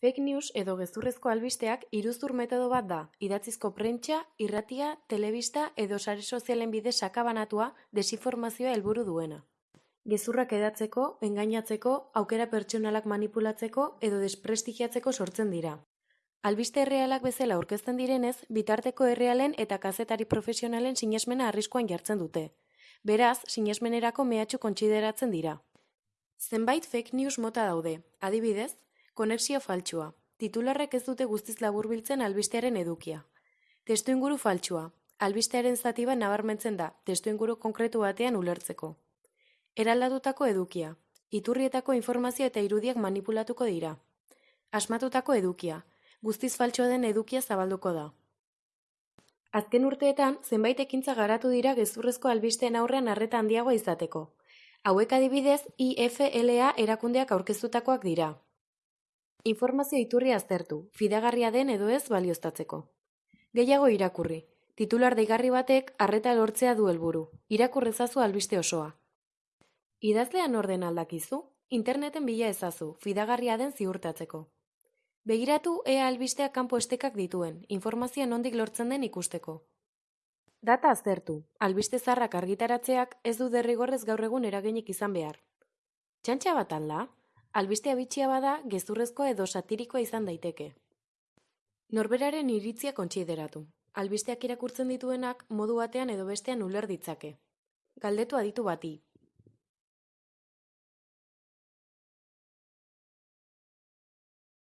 Fake news edo gezurrezko albisteak iruzur metodo bat da, idatzizko prentsa, irratia, telebista edo sare sozialen bidez sakabanatua desinformazioa helburu duena. Gezurrak edatzeko, engainatzeko, aukera pertsonalak manipulatzeko edo desprestigiatzeko sortzen dira. Albiste errealak bezala aurkezten direnez, bitarteko errealen eta kazetari profesionalen sinesmena arriskuan jartzen dute. Beraz, sinesmenerako mehatxu kontsideratzen dira. Zenbait fake news mota daude, adibidez, Konexio faltsua. Titularrek ez dute guztiz laburbiltzen albistearen edukia. Testu inguru faltsua. Albistearen zati bat nabarmentzen da, testu inguru konkretu batean ulertzeko. Eraldatutako edukia. Iturrietako informazio eta irudiak manipulatuko dira. Asmatutako edukia. Guztiz faltsua den edukia zabalduko da. Azken urteetan, zenbait ekintza garatu dira gezurrezko albisteen aurrean arreta handiagoa izateko. Hauek adibidez, IFLA erakundeak aurkeztutakoak dira. Informazio iturri aztertu, fidagarria den edo ez balioztatzeko. Gehiago irakurri. Titular deigarri batek harreta lortzea du helburu. Irakurrezazu albiste osoa. Idazlean orden aldakizu, interneten bila ezazu, fidagarria den ziurtatzeko. Begiratu ea albisteak kanpo estekak dituen, informazioa nondik lortzen den ikusteko. Data aztertu, albiste zarrak argitaratzeak ez du derrigorrez gaur egun eraginik izan behar. Txantxa bat alda? Albistea bitxia bada gezurrezkoa edo satirikoa izan daiteke. Norberaren iritzia kontsideratu. Albisteak irakurtzen dituenak modu batean edo bestean uler ditzake. Galdetu aditu bati,